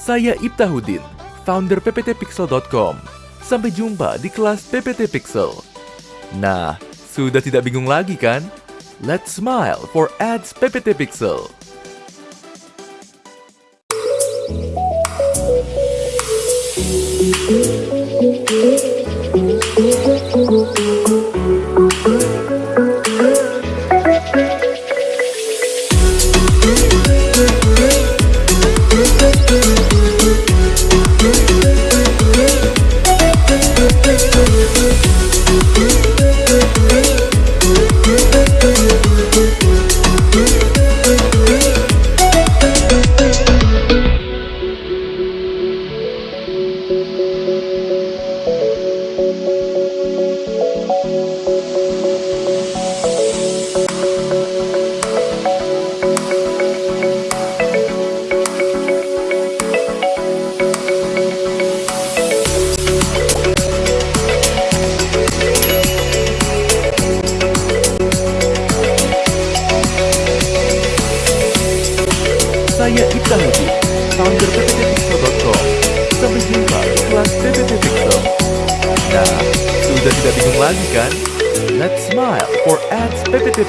Saya Ibtahudin, founder pptpixel.com. Sampai jumpa di kelas PPT Pixel. Nah, sudah tidak bingung lagi kan? Let's smile for ads PPT Pixel. Saya Ibta Haji, founder pptpixel.com Sampai jumpa di kelas PPT Nah, sudah tidak bingung lagi kan? Let's smile for ads PPT